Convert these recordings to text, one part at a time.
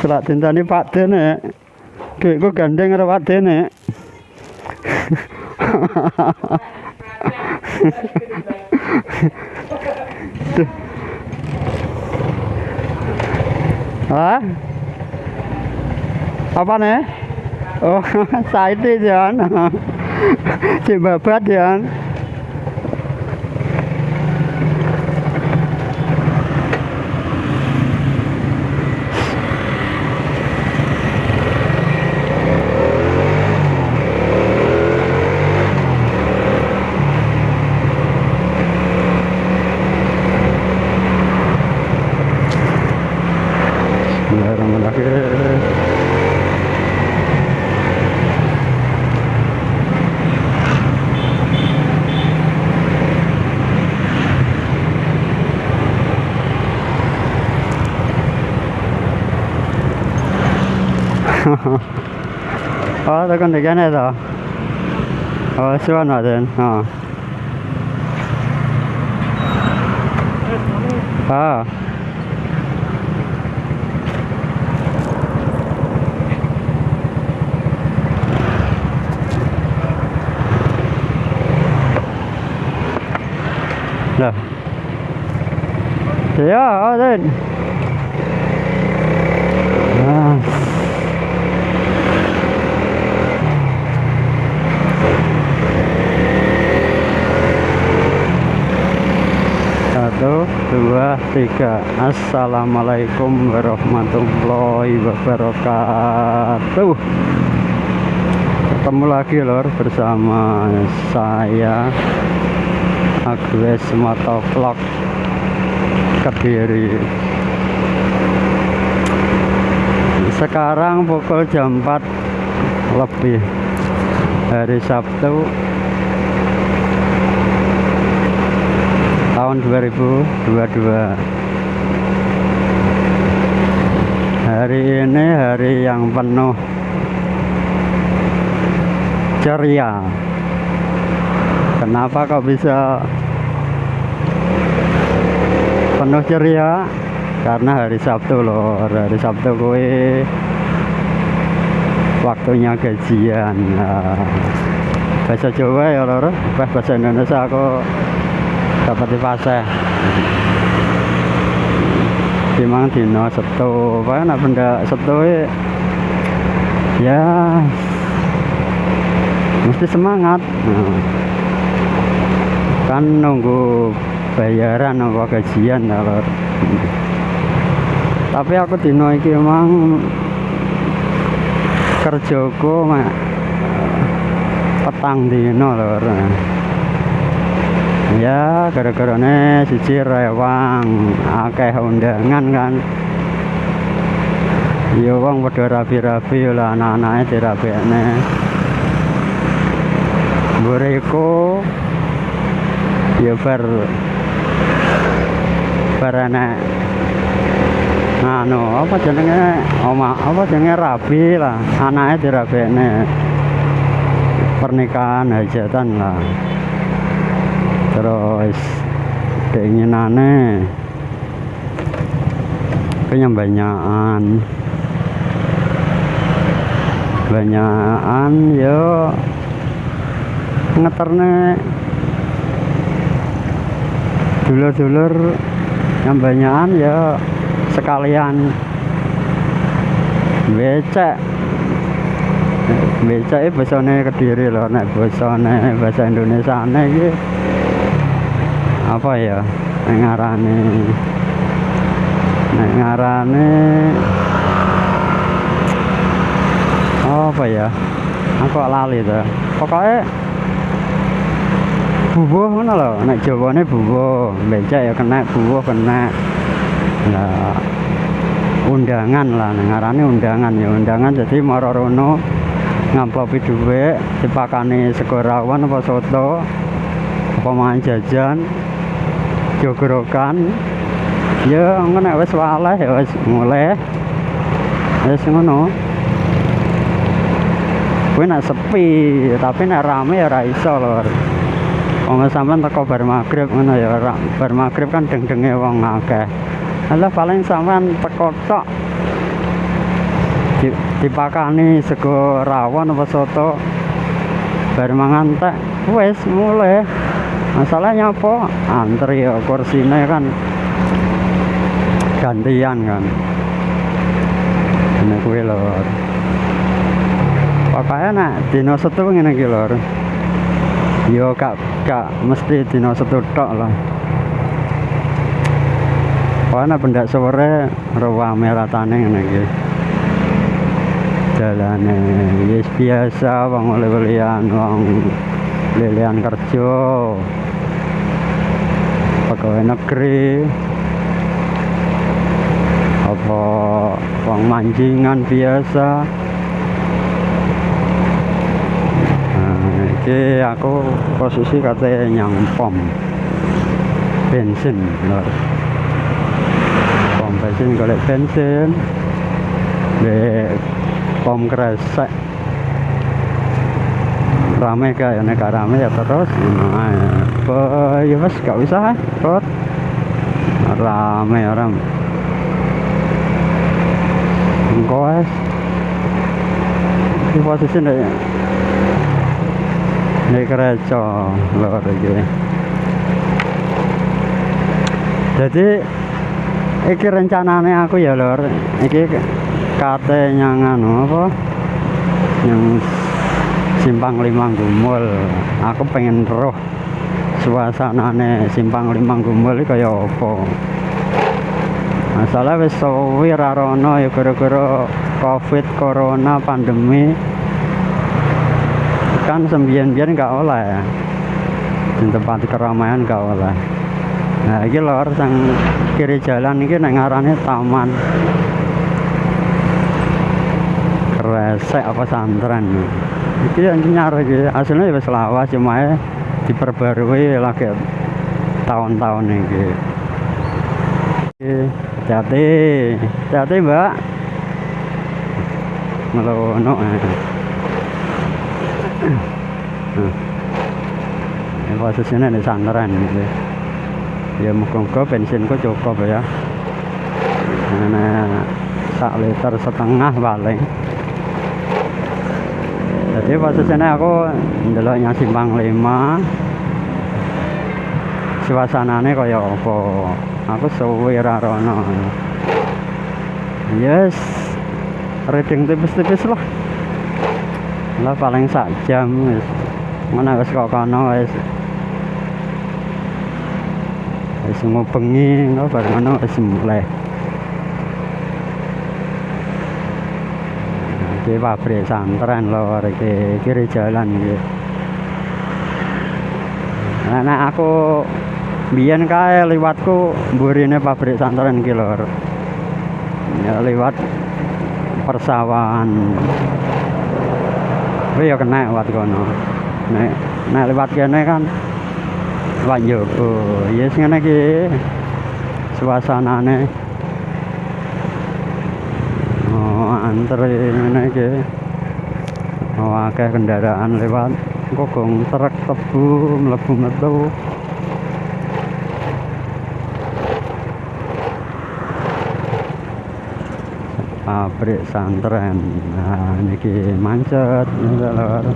Selak tintani Pak Dene. Duitku gandeng karo Pak Dene. Hah? Apa nih? Oh, Saiti Jan. Si babat Jan. Oh, tekan di kene to. Oh, suwan waden. Oh. Ah. Lah. Ya, Aden. Ah. Dua, tiga. Assalamualaikum warahmatullahi wabarakatuh. Ketemu lagi lor bersama saya Agnes Motovlog Kediri. Sekarang pukul jam 4 lebih hari Sabtu tahun 2022 hari ini hari yang penuh ceria. Kenapa kok bisa penuh ceria? Karena hari Sabtu loh hari Sabtu gue waktunya gajian. Nah, bahasa Jawa ya lor. Bahasa Indonesia aku dapat di pasar dimang dino setu apa nak benda setu ya mesti semangat. Kan nunggu bayaran apa gajian ya lor tapi aku dino iki emang kerjaku mak petang dino lor ya gara-gara ne siji rewang. Akeh undangan kan. Ya wong padha rabi-rabi lah anak-anake dirabekne. Mburiku ya bar bar enek. Anu apa jenenge? Oma apa jenenge? Rabi lah anake dirabekne. Pernikahan hajatan lah terus keinginannya kenyambanyakan. Banyakan yo. Ngeterne. Dulur-dulur yang banyakan ya sekalian. Becek. Becek itu bahasanya kediri loh nek bahasanya bahasa Indonesia ini apa ya? Ngarane ngarane apa ya? Aku lali tuh pokoknya bubuh mana loh nek jawane bubuh becak ya kena bubuh kena. Nah undangan lah. Ngarane undangan ya. Undangan jadi marorono ngamplopi duit dipakani segorawan apa soto apa mangan jajan jogorokan ya ngono wis waleh ya wis mulai wis ngono. Kuwi nak sepi tapi nak rame ya ora iso lho. Wong sampean teko bar magrib ngono ya ora. Bar magrib kan deng-denge wong akeh. Alah paling sampean teko tok di, dipakani sego rawon apa soto bar mangan tek wis mulai masalahnya apa? Antri ya kursinya kan gantian kan. Ini kuwi lor pokoknya nak dino setu ngene iki lor yo gak gak mesti dino setu tok lah. Pokoknya benda sore rawa meratane ngene iki. Jalane wis biasa wong oleh-olehan lilian kerja. Pegawai negeri. Apa wong mancingan biasa. Nah, aku posisi katanya nyang pom bensin lor pom bensin golek bensin. Di pom kresek rame kayak nek rame ya terus nah, ya, ya wes gak usah kot rame orang engkau es di posisi nek nek kereco lor iki. Jadi iki rencanane aku ya lor iki kate yang anu apa? Yang simpang limang gumul. Aku pengen roh suasanane simpang limang gumul kaya apa? Masalah wis suwi ra rono ya gara-gara covid corona pandemi. Kan sembian-bian gak oleh. Ya di tempat keramaian gak oleh. Nah ini lor sang kiri jalan ini nek ngarane taman. Kresek apa santren iki yang nyar iki. Aslinya ya wis lawas cuma diperbarui lagi tahun-tahun iki. Hati-hati hati-hati mbak. Melono eh. Nah, posisinya di santren gitu ya muka-muka bensinku cukup ya. Nah, sak liter setengah paling jadi posisinya aku ndeloknya simpang lima. Suasananya kaya apa? Aku suwi ra rono. Yes reading tipis-tipis lah. Lah paling sak jam wis. Mana wis kok kono wis. Wis ngubengi engko bareng ngono wis mulai iki pabrik santren lho iki kiri jalan iki. Nah, nah aku biyen kae liwatku mburine pabrik santren iki lho ya liwat persawahan. Tapi ya kena lewat kono. Nek nek lewat kene kan lewat jogo yes ngene iki suasanane antri iki. Oh akeh kendaraan lewat. Kogong truk tebu mlebu metu pabrik santren. Nah niki mancet lor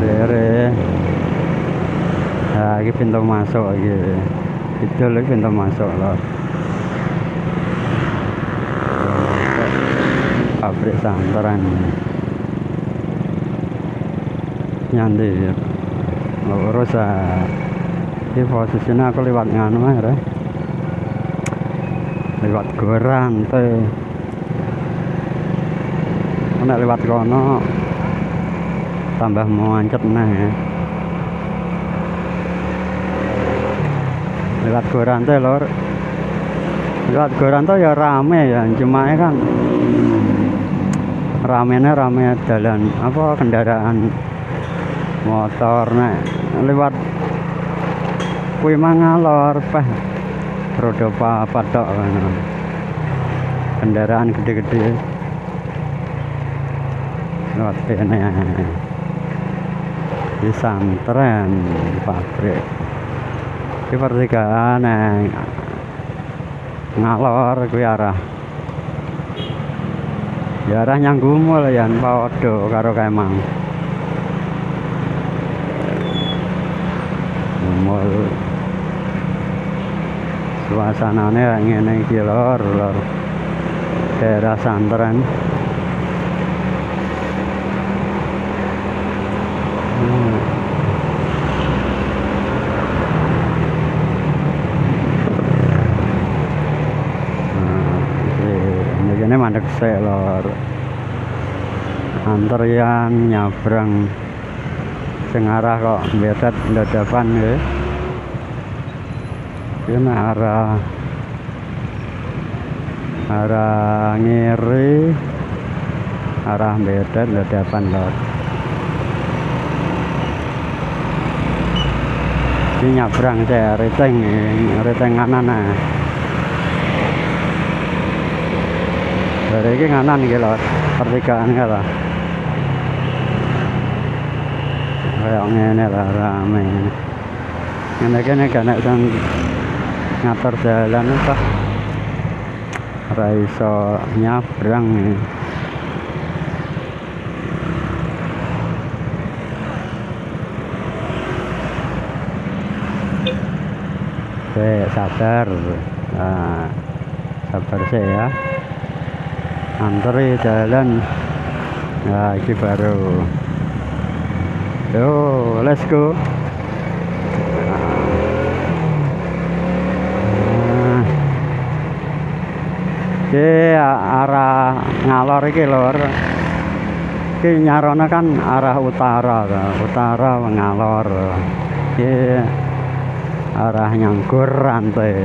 ere nah ini pintu masuk iki. Itu pintu masuk lor pabrik santren nyandir. Lurus ini posisinya aku lewat nganu ya lewat gorang teh. Nek lewat kono tambah mancet nah ya. lewat gorang teh lor. Lewat gorang tuh ya rame ya cuma kan ramenya rame jalan apa kendaraan motor nek lewat kuwi mangalor peh roda papat tok kendaraan gede-gede. Lewat kene. Di santren pabrik. Di pertigaan ngalor kuwi arah ya arah nyang gumul ya padha karo kemang gumul suasananya ngene iki lor lor. Daerah santren sik lor antrian nyabrang. Sing arah kok betet dadapan ya. Ini arah arah ngiri arah bedet dadapan lor. Ini nyabrang saya reteng reteng kanan nah dari ini kanan gitu lor pertigaan lah kayak ngene lah rame ngene kene gak nek ngatur jalan apa ora iso nyabrang Oke, sabar. Nah, sabar sih ya. Antri jalan. Nah, ini baru. Yo, let's go. Iki arah ngalor iki lur. Iki nyarana kan arah utara, utara ngalor. Iki arah nyanggur rantai.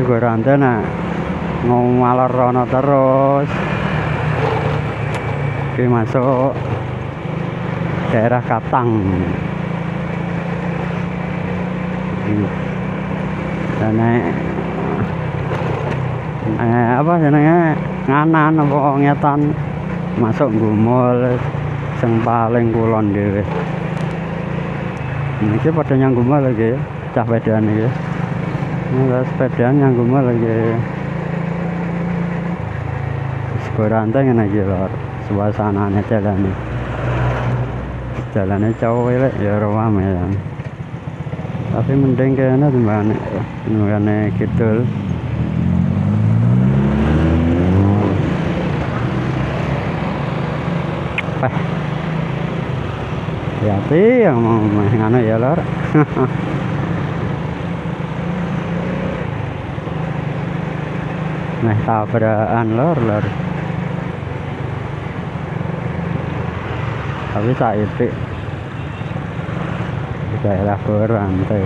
Iki rantai ngalor rono terus. Iki masuk. Daerah Katang. Dan eh, apa jenenge nganan apa ngetan. Masuk gumul sing paling kulon dhewe. Iki padha nyang gumul lagi cah pedan iki. Ini sepedaan nyang gumul lagi ngene iki lor. Suasanane jalane. Jalane cowok elek ya rame ya. Tapi mending kayaknya timbang ngene kidul. Apa hati-hati yang mau nganu ya lor. Nah tabrakan lor lor tapi itu di daerah Korantai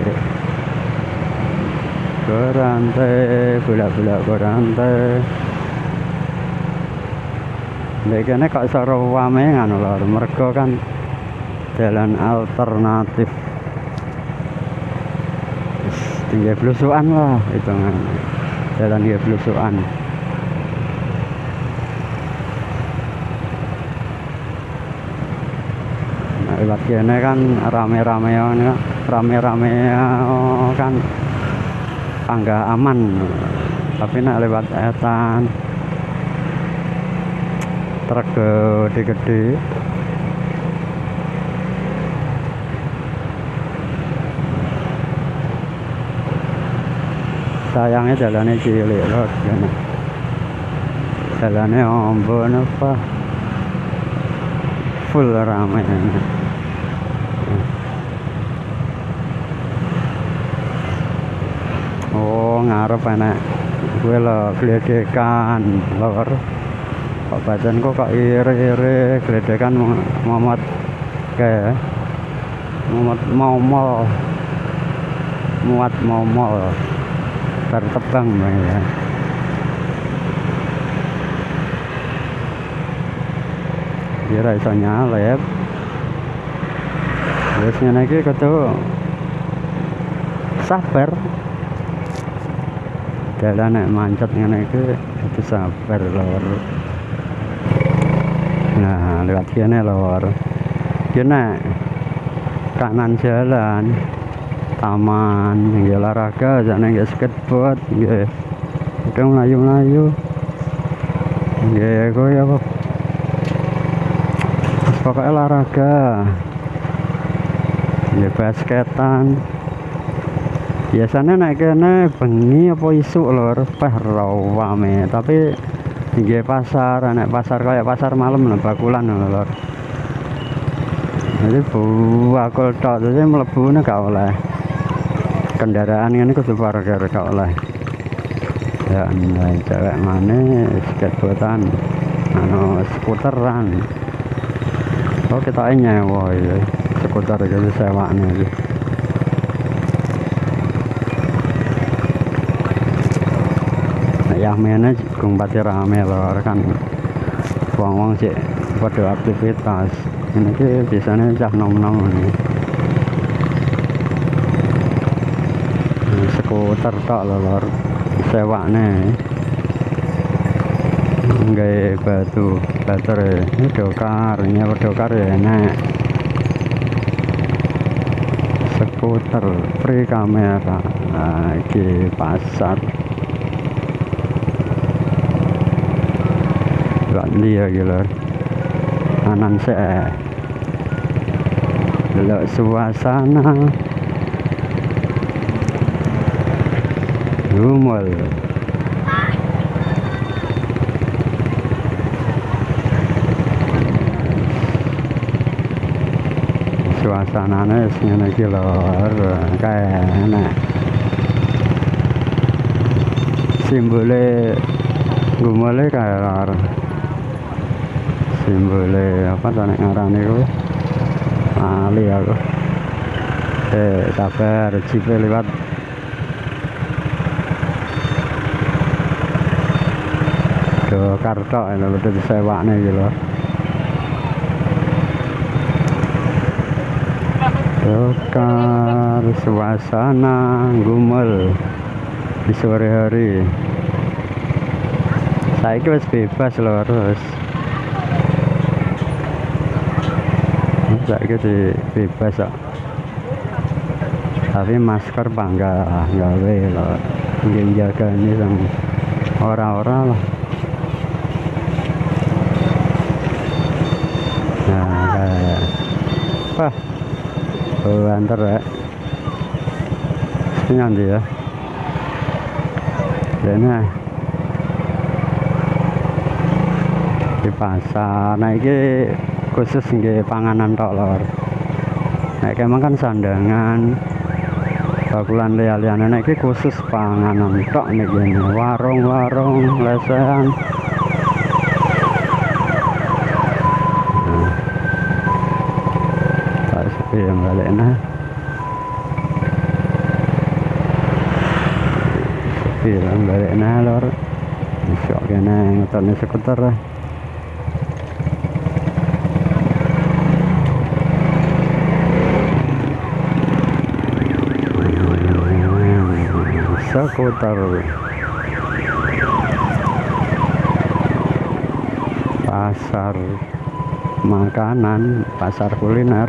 Korantai bulak-bulak Korantai Begini kok seru wame ngono lho, mergo kan jalan alternatif. Tinggi blusukan lah itu kan. Jalan dia blusukan. Lewat kene kan rame-rame rame-rame kan tangga aman. Tapi nak lewat etan truk gede-gede. Sayangnya jalannya cilik loh jalannya ombon apa? Full ramai oh ngarep enak gue lo geledekan lor. Kok badan kok iri-iri geledekan Muhammad kayak mau mal muat mau mal tertebang ya. Kira iso nyalep wis ngene iki sabar dalan nek mancet ngene iki itu sabar lor. Nah lewat sini lor. Kena kanan jalan taman ya olahraga sana nggak skateboard nggak udah melayu-melayu ya gue apa? Pokoknya olahraga. Ya basketan biasanya naik kene bengi apa isu lor peh rawame tapi tinggi pasar naik pasar kayak pasar malam lah bakulan lor. Jadi bakul tok jadi melebu gak oleh. Kendaraan ini kudu parkir gak oleh. Ya cewek mana skateboardan anu skuteran. Oh kita nyewa ya seputar gitu sewanya gitu nah, ya mana kung pati rame loh kan. Wong-wong sih pada aktivitas. Ini ki biasanya cah nom-nom ini. Skuter tok lor. Sewakne. Nggak batu baterai ini dokar apa dokar ya enak skuter free kamera. Lagi pasar gak dia gitu anan saya. Delok suasana. Rumol suasananya ngene iki lor kayak enak simbole gumole kayak lor simbole apa tuh nek ngarane kuwi ali aku. Eh sabar jipe lewat. Do kartok lho udah disewakne iki lho. Dokar suasana gumel di sore hari. Saya wis bebas loh terus saya di bebas kok. Tapi masker bangga gawe loh jaga ini sama orang-orang lah. Nah kayak wah oh, antar ya ini nanti ya. Ini. Di pasar. Nah ini khusus nggih panganan tok lor. Nek emang kan sandangan bakulan liya-liyane nek khusus panganan tok nek kene warung-warung lesehan. Tak sepi yang balik nah. Sepi yang balik nah lor. Masuk kena ngotone skuter lah skuter pasar makanan pasar kuliner.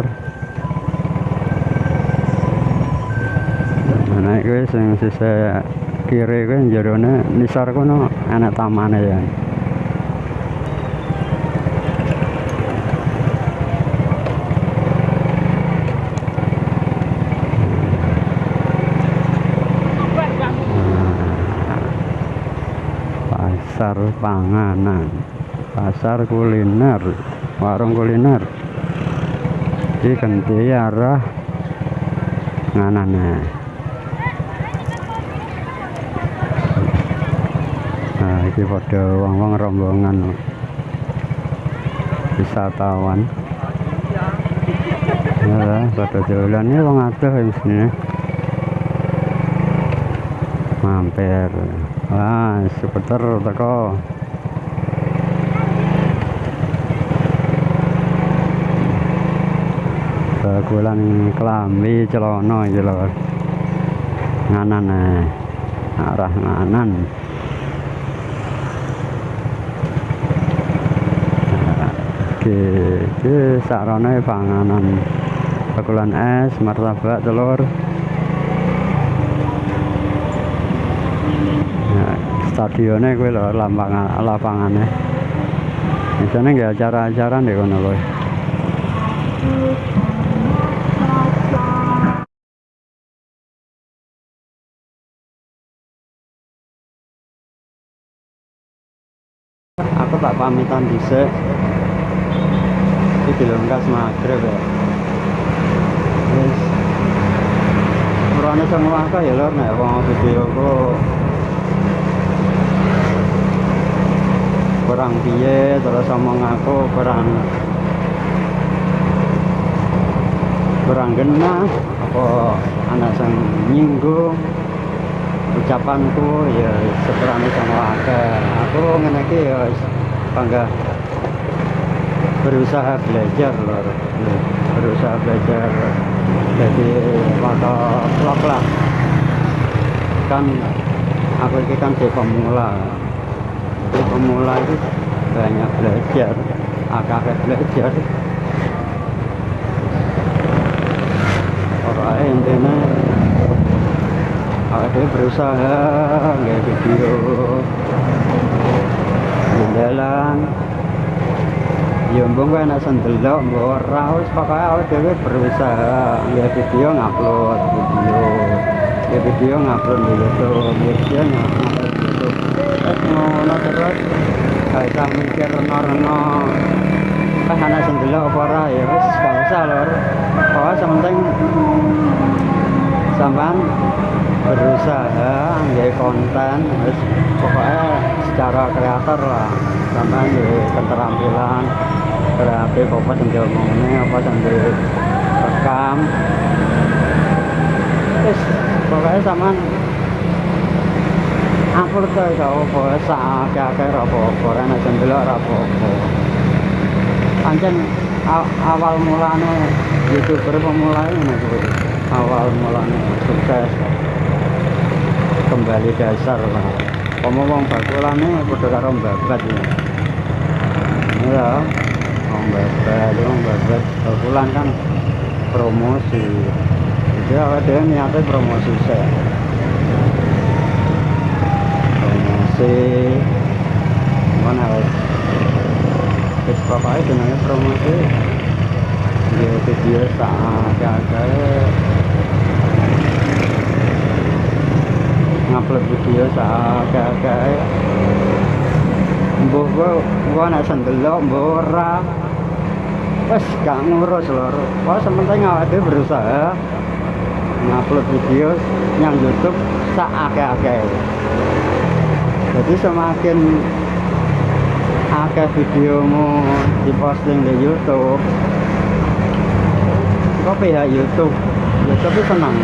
Naik gue sing sisa kiri gue jerone nisar kono anak tamane ya pasar panganan. Pasar kuliner warung kuliner. Di ganti arah nganane. Nah ini pada wong-wong rombongan. Wisatawan. Ya pada jalannya wong aduh yang sini mampir wah skuter teko. Bagulan kelambi celana iki lho. Nganan eh. arah nganan. Oke iki sarane panganan. Bakulan es martabak telur stadione kuwi lho lapangan lapangane. Biasane nggih acara-acara nek kono kuwi. Aku tak pamitan dhisik. Iki dilengkas magrib ya. Wis. Ora ana sing ya lho nek wong video kok kurang piye terus omong aku kurang kurang genah apa anak sing nyinggung ucapanku ya sekurangnya sama akeh. Aku ngene ya bangga. Berusaha belajar lor. Berusaha belajar. Jadi foto vlog lah kan aku ini kan si pemula si pemula itu banyak belajar agak belajar. Orang intinya aku berusaha nggak video. Jalan ya mbong kowe nek sendelok mbok ora. Awake dhewe berusaha nggak video ngupload video. Ya video ngupload di YouTube video ngupload terus ngono terus gak usah mikir reno-reno pas anak sendelok apa ora ya wis gak usah lor pokoknya sementing sampean berusaha nggak konten terus pokoknya secara kreator lah sampai di keterampilan berarti apa yang diomongnya apa yang direkam terus pokoknya sama tuh gak apa sak akeh apa-apa ora nek apa-apa. Pancen awal mulane youtuber pemula ini awal mulane sukses. Kembali dasar lah. Ngomong bakulane padha karo babat ya ya wong babat wong babat bakulan kan promosi. Jadi awake dhewe niate promosi sih promosi. Mana wes wis pokoke jenenge promosi. Ya video sak agak ngupload video sakake mbuh gua gua nek sendelok mbuh ora. Gak ngurus lho wah berusaha ngupload video yang YouTube sak akeh-akeh jadi semakin akeh videomu diposting di YouTube kok pihak YouTube? YouTube itu senang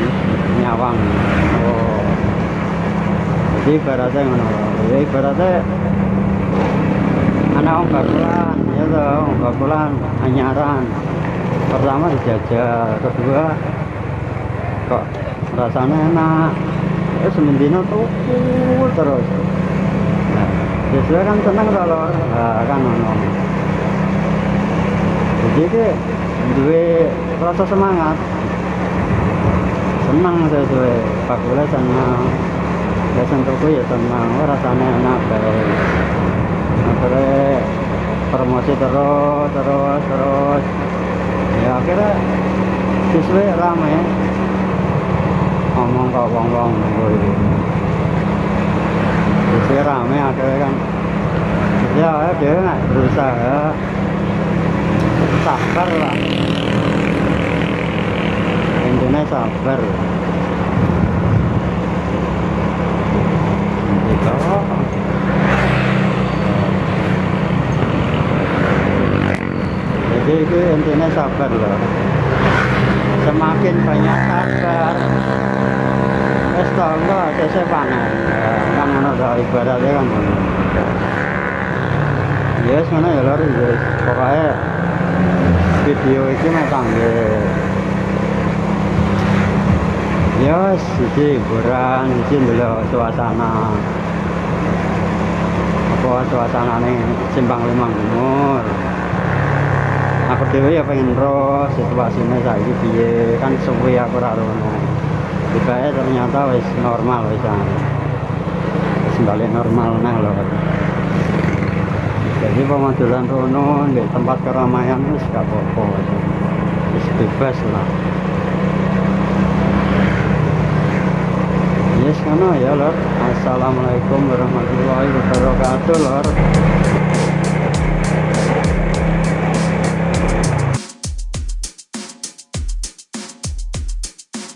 nyawang. Oh. Jadi ibaratnya ngono ya ibaratnya anak om bakulan ya toh om bakulan anyaran. Pertama dijajal kedua kok rasanya enak. Terus semendino tuku terus sesuai kan seneng kalau nah, kan ngono jadi ke duwe rasa semangat. Senang sesuai bakulan senang. Ya sentuhku ya senang. Oh, rasanya enak baik. Akhirnya promosi terus terus terus. Ya akhirnya siswi rame. Ngomong ke wong wong siswi rame akhirnya kan ya dia nggak berusaha sabar lah intinya sabar jadi itu intinya sabar loh semakin banyak sabar es tau enggak saya panen kan mana ada ibaratnya kan ya mana ya lor ya pokoknya video ini mah tangga ya siji hiburan siji dulu suasana. Apa suasana nih simpang limang umur aku dewe ya pengen roh situasinya saiki piye kan suwi aku ora rono tibae ternyata wis normal wis wis balik normal nah lho jadi pemandulan rono di tempat keramaian itu gak apa-apa. Wis bebas lah. Yes kono ya lor. Assalamualaikum warahmatullahi wabarakatuh lor